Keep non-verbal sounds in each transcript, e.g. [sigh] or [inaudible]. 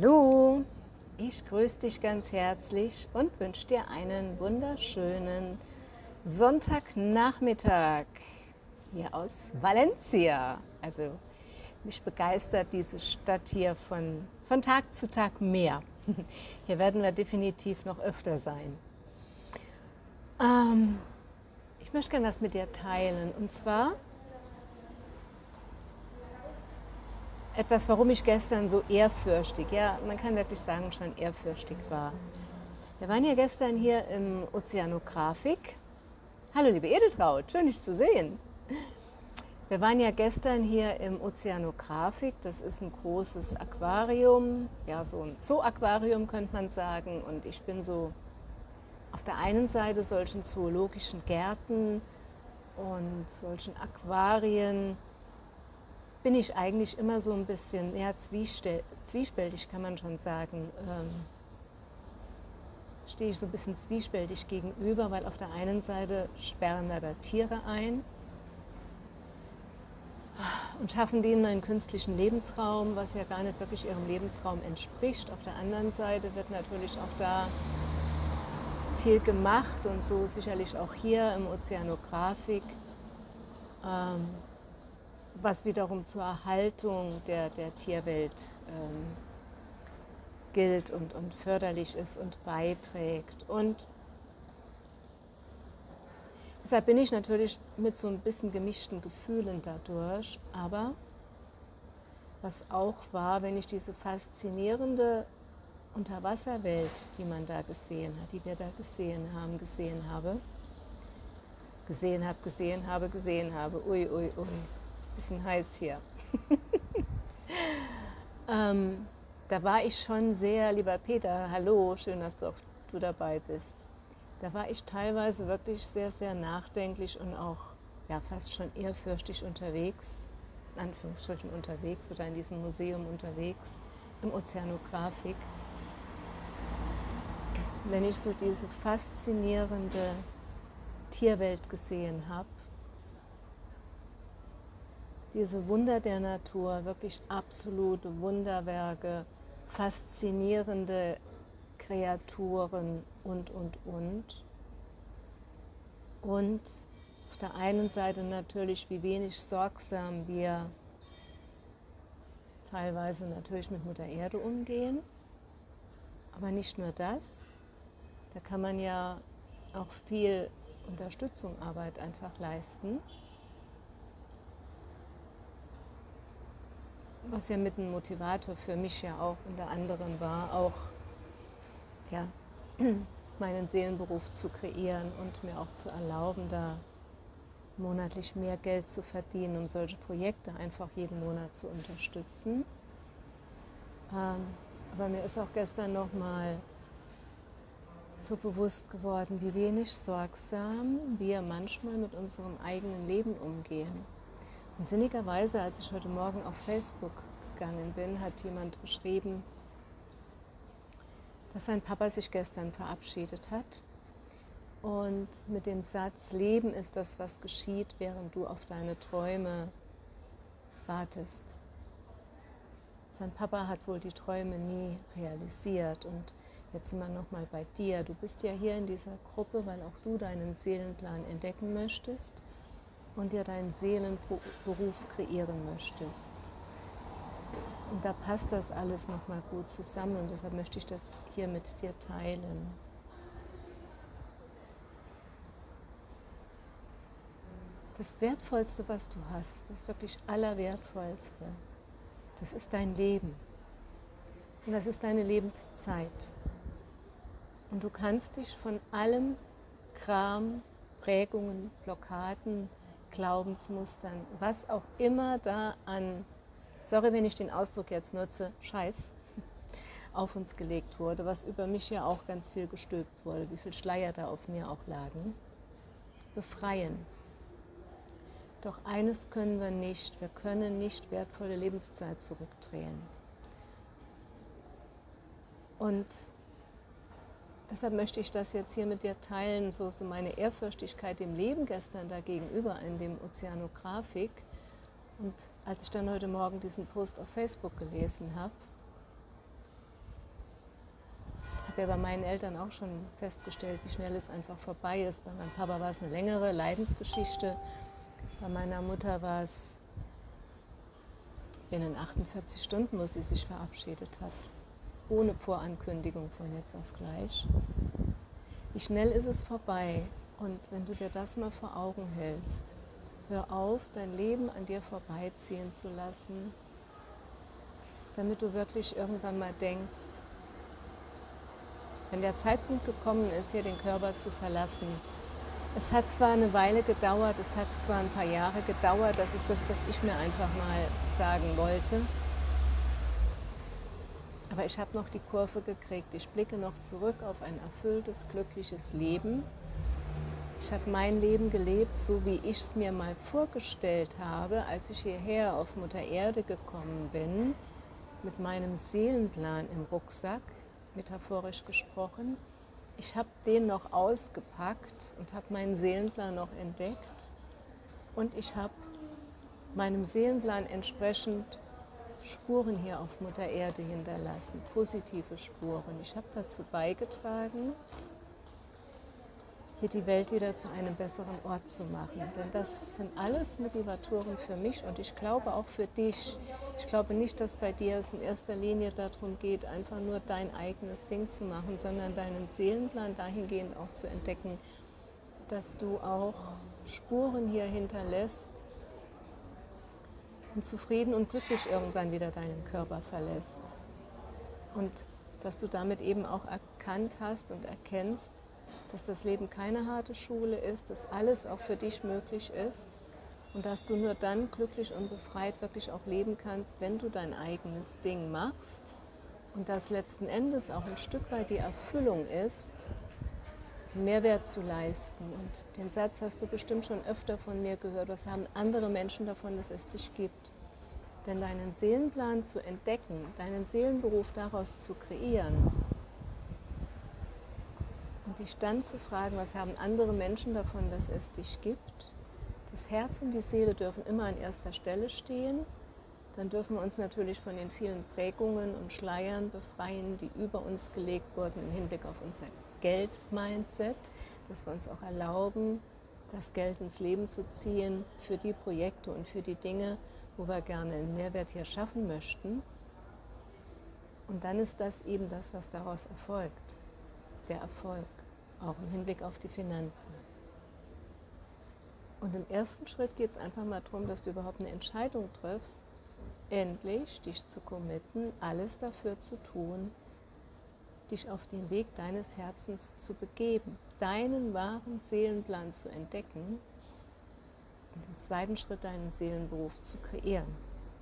Hallo, ich grüße dich ganz herzlich und wünsche dir einen wunderschönen Sonntagnachmittag hier aus Valencia. Also mich begeistert diese Stadt hier von, von Tag zu Tag mehr. [laughs] Hier werden wir definitiv noch öfter sein. Ähm, ich möchte gerne was mit dir teilen und zwar etwas, warum ich gestern so ehrfürchtig, ja, man kann wirklich sagen, schon ehrfürchtig war. Wir waren ja gestern hier im Ozeanografik. Hallo, liebe Edeltraut, schön dich zu sehen. Wir waren ja gestern hier im Ozeanografik. Das ist ein großes Aquarium, ja, so ein Zoo-Aquarium könnte man sagen. Und ich bin so auf der einen Seite solchen zoologischen Gärten und solchen Aquarien bin ich eigentlich immer so ein bisschen ja, zwiespältig, kann man schon sagen. Ähm, stehe ich so ein bisschen zwiespältig gegenüber, weil auf der einen Seite sperren wir da Tiere ein und schaffen denen einen künstlichen Lebensraum, was ja gar nicht wirklich ihrem Lebensraum entspricht. Auf der anderen Seite wird natürlich auch da viel gemacht und so sicherlich auch hier im Ozeanografik. Ähm, was wiederum zur Erhaltung der, der Tierwelt ähm, gilt und, und förderlich ist und beiträgt. Und deshalb bin ich natürlich mit so ein bisschen gemischten Gefühlen dadurch, aber was auch war, wenn ich diese faszinierende Unterwasserwelt, die man da gesehen hat, die wir da gesehen haben, gesehen habe, gesehen habe, gesehen habe, gesehen habe, ui, ui, ui, bisschen heiß hier. [laughs] ähm, da war ich schon sehr, lieber Peter, hallo, schön, dass du auch du dabei bist. Da war ich teilweise wirklich sehr, sehr nachdenklich und auch ja, fast schon ehrfürchtig unterwegs, in Anführungsstrichen unterwegs oder in diesem Museum unterwegs, im Ozeanografik. Wenn ich so diese faszinierende Tierwelt gesehen habe, diese Wunder der Natur, wirklich absolute Wunderwerke, faszinierende Kreaturen und, und, und. Und auf der einen Seite natürlich, wie wenig sorgsam wir teilweise natürlich mit Mutter Erde umgehen. Aber nicht nur das, da kann man ja auch viel Unterstützungsarbeit einfach leisten. Was ja mit einem Motivator für mich ja auch unter anderem war, auch ja, [clears throat] meinen Seelenberuf zu kreieren und mir auch zu erlauben, da monatlich mehr Geld zu verdienen, um solche Projekte einfach jeden Monat zu unterstützen. Ähm, aber mir ist auch gestern nochmal so bewusst geworden, wie wenig sorgsam wir manchmal mit unserem eigenen Leben umgehen. Und sinnigerweise, als ich heute Morgen auf Facebook gegangen bin, hat jemand geschrieben, dass sein Papa sich gestern verabschiedet hat. Und mit dem Satz, Leben ist das, was geschieht, während du auf deine Träume wartest. Sein Papa hat wohl die Träume nie realisiert. Und jetzt sind wir nochmal bei dir. Du bist ja hier in dieser Gruppe, weil auch du deinen Seelenplan entdecken möchtest und dir deinen Seelenberuf kreieren möchtest. Und da passt das alles nochmal gut zusammen und deshalb möchte ich das hier mit dir teilen. Das Wertvollste, was du hast, das wirklich Allerwertvollste, das ist dein Leben. Und das ist deine Lebenszeit. Und du kannst dich von allem Kram, Prägungen, Blockaden, Glaubensmustern, was auch immer da an, sorry, wenn ich den Ausdruck jetzt nutze, Scheiß auf uns gelegt wurde, was über mich ja auch ganz viel gestülpt wurde, wie viel Schleier da auf mir auch lagen, befreien. Doch eines können wir nicht, wir können nicht wertvolle Lebenszeit zurückdrehen. Und Deshalb möchte ich das jetzt hier mit dir teilen, so, so meine Ehrfürchtigkeit dem Leben gestern dagegenüber in dem Ozeanografik. Und als ich dann heute Morgen diesen Post auf Facebook gelesen habe, habe ja bei meinen Eltern auch schon festgestellt, wie schnell es einfach vorbei ist. Bei meinem Papa war es eine längere Leidensgeschichte. Bei meiner Mutter war es binnen 48 Stunden, wo sie sich verabschiedet hat. Ohne Vorankündigung von jetzt auf gleich. Wie schnell ist es vorbei? Und wenn du dir das mal vor Augen hältst, hör auf, dein Leben an dir vorbeiziehen zu lassen, damit du wirklich irgendwann mal denkst, wenn der Zeitpunkt gekommen ist, hier den Körper zu verlassen, es hat zwar eine Weile gedauert, es hat zwar ein paar Jahre gedauert, das ist das, was ich mir einfach mal sagen wollte, aber ich habe noch die Kurve gekriegt. Ich blicke noch zurück auf ein erfülltes, glückliches Leben. Ich habe mein Leben gelebt, so wie ich es mir mal vorgestellt habe, als ich hierher auf Mutter Erde gekommen bin, mit meinem Seelenplan im Rucksack, metaphorisch gesprochen. Ich habe den noch ausgepackt und habe meinen Seelenplan noch entdeckt und ich habe meinem Seelenplan entsprechend Spuren hier auf Mutter Erde hinterlassen, positive Spuren. Ich habe dazu beigetragen, hier die Welt wieder zu einem besseren Ort zu machen. Denn das sind alles Motivatoren für mich und ich glaube auch für dich. Ich glaube nicht, dass bei dir es in erster Linie darum geht, einfach nur dein eigenes Ding zu machen, sondern deinen Seelenplan dahingehend auch zu entdecken, dass du auch Spuren hier hinterlässt und zufrieden und glücklich irgendwann wieder deinen Körper verlässt. Und dass du damit eben auch erkannt hast und erkennst, dass das Leben keine harte Schule ist, dass alles auch für dich möglich ist und dass du nur dann glücklich und befreit wirklich auch leben kannst, wenn du dein eigenes Ding machst und das letzten Endes auch ein Stück weit die Erfüllung ist, Mehrwert zu leisten. Und den Satz hast du bestimmt schon öfter von mir gehört, was haben andere Menschen davon, dass es dich gibt. Denn deinen Seelenplan zu entdecken, deinen Seelenberuf daraus zu kreieren, und dich dann zu fragen, was haben andere Menschen davon, dass es dich gibt. Das Herz und die Seele dürfen immer an erster Stelle stehen. Dann dürfen wir uns natürlich von den vielen Prägungen und Schleiern befreien, die über uns gelegt wurden im Hinblick auf unser Geld-Mindset, dass wir uns auch erlauben, das Geld ins Leben zu ziehen für die Projekte und für die Dinge, wo wir gerne einen Mehrwert hier schaffen möchten. Und dann ist das eben das, was daraus erfolgt, der Erfolg auch im Hinblick auf die Finanzen. Und im ersten Schritt geht es einfach mal darum, dass du überhaupt eine Entscheidung triffst, endlich dich zu committen, alles dafür zu tun, dich auf den Weg deines Herzens zu begeben, deinen wahren Seelenplan zu entdecken und im zweiten Schritt deinen Seelenberuf zu kreieren.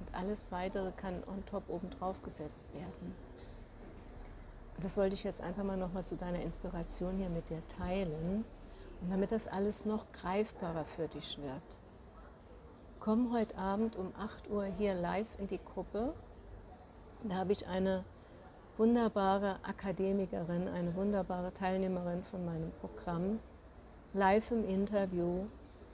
Und alles Weitere kann on top obendrauf gesetzt werden das wollte ich jetzt einfach mal nochmal zu deiner Inspiration hier mit dir teilen. Und damit das alles noch greifbarer für dich wird. Komm heute Abend um 8 Uhr hier live in die Gruppe. Da habe ich eine wunderbare Akademikerin, eine wunderbare Teilnehmerin von meinem Programm, live im Interview,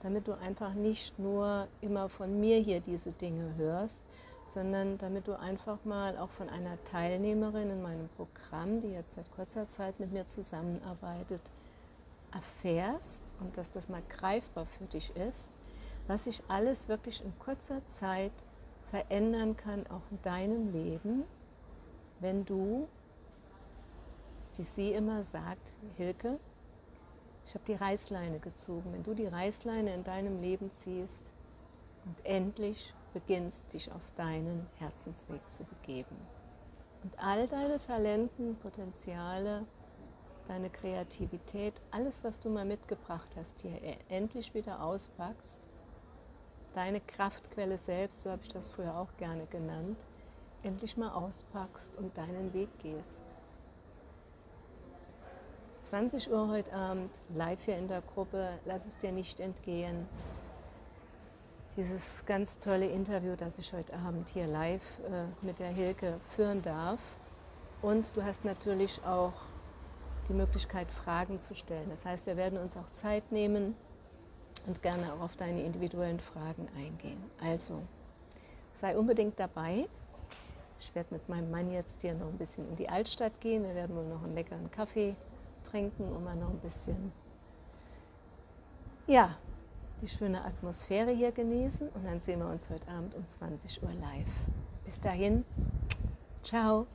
damit du einfach nicht nur immer von mir hier diese Dinge hörst, sondern damit du einfach mal auch von einer Teilnehmerin in meinem Programm, die jetzt seit kurzer Zeit mit mir zusammenarbeitet, erfährst und dass das mal greifbar für dich ist, was sich alles wirklich in kurzer Zeit verändern kann, auch in deinem Leben, wenn du, wie sie immer sagt, Hilke, ich habe die Reißleine gezogen, wenn du die Reißleine in deinem Leben ziehst und endlich beginnst, dich auf deinen Herzensweg zu begeben. Und all deine Talenten, Potenziale, deine Kreativität, alles, was du mal mitgebracht hast, hier endlich wieder auspackst, deine Kraftquelle selbst, so habe ich das früher auch gerne genannt, endlich mal auspackst und deinen Weg gehst. 20 Uhr heute Abend, live hier in der Gruppe, lass es dir nicht entgehen dieses ganz tolle Interview, das ich heute Abend hier live äh, mit der Hilke führen darf. Und du hast natürlich auch die Möglichkeit, Fragen zu stellen. Das heißt, wir werden uns auch Zeit nehmen und gerne auch auf deine individuellen Fragen eingehen. Also, sei unbedingt dabei. Ich werde mit meinem Mann jetzt hier noch ein bisschen in die Altstadt gehen. Wir werden wohl noch einen leckeren Kaffee trinken und mal noch ein bisschen, ja, die schöne Atmosphäre hier genießen. Und dann sehen wir uns heute Abend um 20 Uhr live. Bis dahin, ciao.